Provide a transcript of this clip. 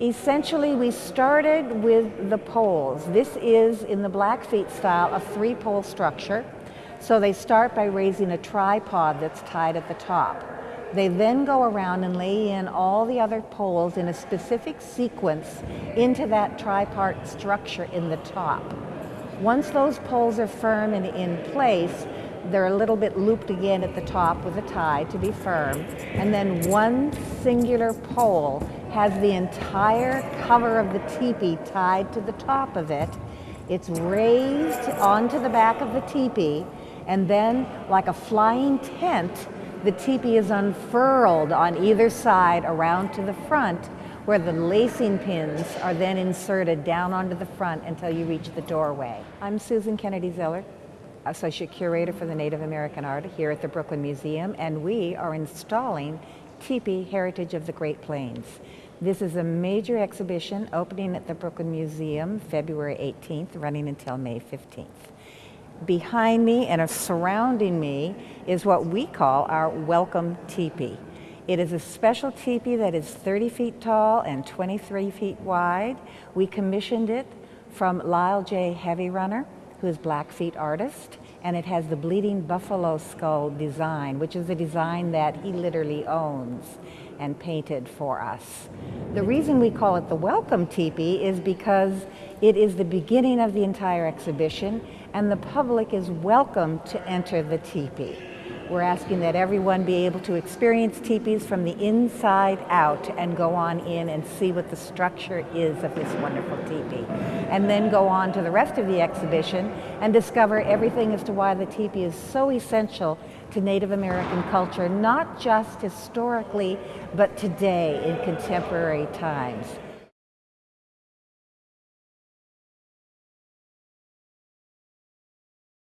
Essentially, we started with the poles. This is, in the Blackfeet style, a three-pole structure. So they start by raising a tripod that's tied at the top. They then go around and lay in all the other poles in a specific sequence into that tripart structure in the top. Once those poles are firm and in place, they're a little bit looped again at the top with a tie to be firm. And then one singular pole has the entire cover of the teepee tied to the top of it. It's raised onto the back of the teepee, and then, like a flying tent, the teepee is unfurled on either side around to the front, where the lacing pins are then inserted down onto the front until you reach the doorway. I'm Susan Kennedy Zeller. Associate Curator for the Native American Art here at the Brooklyn Museum, and we are installing Tipi Heritage of the Great Plains. This is a major exhibition opening at the Brooklyn Museum February 18th, running until May 15th. Behind me and surrounding me is what we call our Welcome Teepee. It is a special teepee that is 30 feet tall and 23 feet wide. We commissioned it from Lyle J. Heavy Runner who is Blackfeet artist, and it has the bleeding buffalo skull design, which is a design that he literally owns and painted for us. The reason we call it the Welcome Teepee is because it is the beginning of the entire exhibition and the public is welcome to enter the teepee. We're asking that everyone be able to experience teepees from the inside out and go on in and see what the structure is of this wonderful teepee. And then go on to the rest of the exhibition and discover everything as to why the teepee is so essential to Native American culture, not just historically, but today in contemporary times.